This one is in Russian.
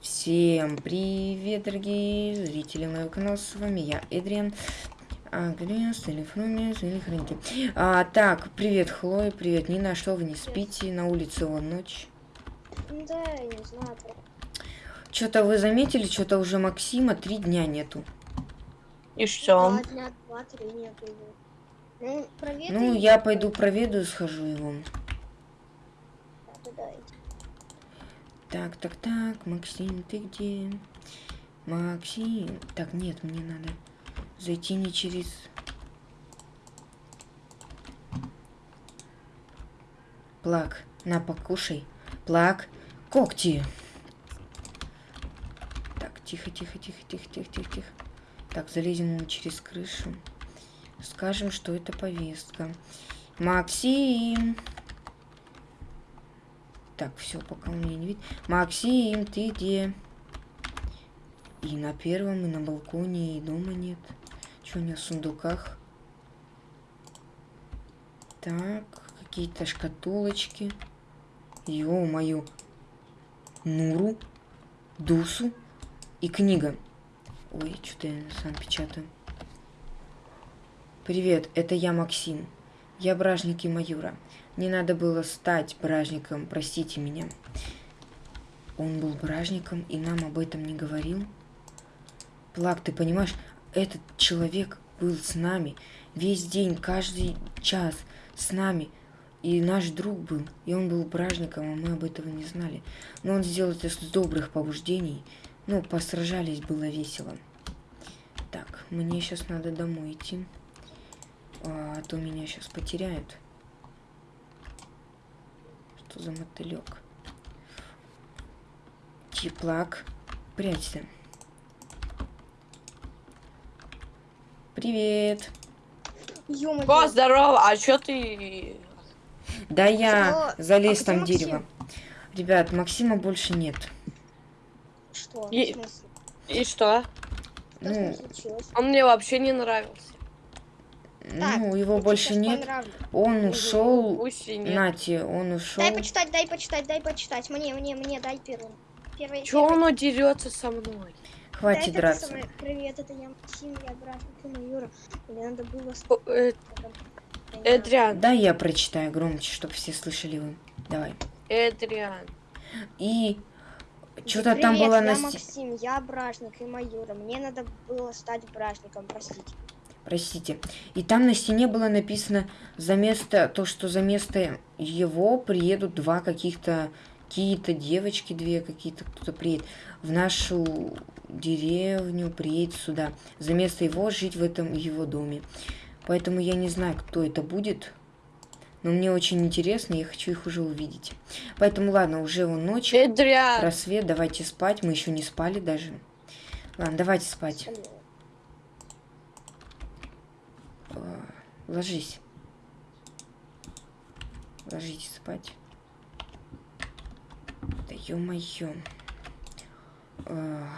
Всем привет, дорогие зрители моего канала, с вами я, Эдриан. А, Гринс, или Фрумис, или Хренки. А, так, привет, Хлоя, привет, Нина, что вы не спите? На улице вон ночь. Да, я не знаю. Что-то вы заметили, что-то уже Максима три дня нету. И что? Два дня, два, три нету его. Ну, проветри. Ну, я пойду проведу, схожу его. Да. Так, так, так, Максим, ты где? Максим. Так, нет, мне надо зайти не через... Плак, на, покушай. Плак, когти. Так, тихо, тихо, тихо, тихо, тихо, тихо, тихо. Так, залезем ему через крышу. Скажем, что это повестка. Максим. Так, все, пока меня не видит. Максим, ты где? И на первом, и на балконе, и дома нет. Что у меня в сундуках? Так, какие-то шкатулочки. Ё-моё. Нуру, Дусу и книга. Ой, что-то я сам печатаю. Привет, это я Максим. Я бражник и Маюра. Не надо было стать бражником, простите меня. Он был бражником и нам об этом не говорил. Плак, ты понимаешь, этот человек был с нами весь день, каждый час с нами. И наш друг был, и он был бражником, а мы об этом не знали. Но он сделал это с добрых побуждений. Ну, посражались, было весело. Так, мне сейчас надо домой идти. А, то меня сейчас потеряют. Что за мотылек? Теплак. Прячься. Привет. О, здорово, а чё ты... Да я Что? залез А там дерево. Ребят, Максима больше нет. Что? Смысле? И что? Что Ну? Он мне вообще не нравился. Так, ну, его больше нет. понравлю. Он ушел. Нати, он ушел. Дай почитать, дай почитать, дай почитать. Мне, мне, мне, дай первым. Первый. Чё первый. он дерется со мной? Хватит Да, это драться. самое- Привет, это я Максим, я брат Максима Юра. Мне надо было... э, Эдриан, Да, я прочитаю громче, чтобы все слышали вы. Давай. Эдриан. И что-то там было я на Максим, я бражник и Маюра. Мне надо было стать бражником, простите. Простите. И там на стене было написано за место, то, что за место его приедут два каких-то, какие-то девочки, две какие-то, кто-то приедет в нашу деревню, приедет сюда. За место его жить в этом его доме. Поэтому я не знаю, кто это будет. Но мне очень интересно, я хочу их уже увидеть. Поэтому ладно, уже вон ночь, Эдриан. рассвет, давайте спать. Мы еще не спали даже. Ладно, давайте спать. А, Ложись. Ложитесь спать. Да ё-моё. А,